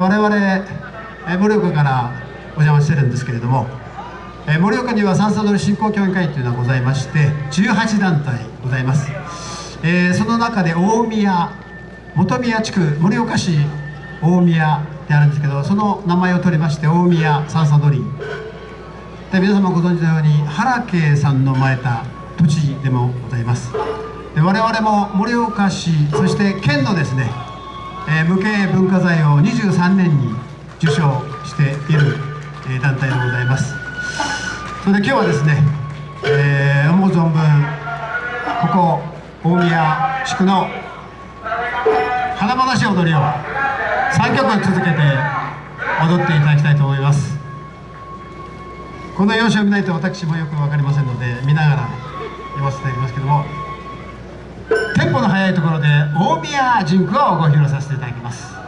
我々盛岡からお邪魔してるんですけれども盛岡には三叉取振興協議会というのがございまして18団体ございます、えー、その中で大宮本宮地区盛岡市大宮であるんですけどその名前を取りまして大宮三叉取で皆様ご存知のように原家さんの生まれた土地でもございます。で我々も盛岡市そして県のですねえ、無形文化財を23年に受賞している、え、団体でございます。それで今日はですね、えー、思う存分ここ大宮地区の華々しい踊りを3曲続けて踊っていただきたいと思います。この様子を見ないと私もよく分かりませんので見ながら読ませていただきますけどもところで大宮純句をご披露させていただき、ます。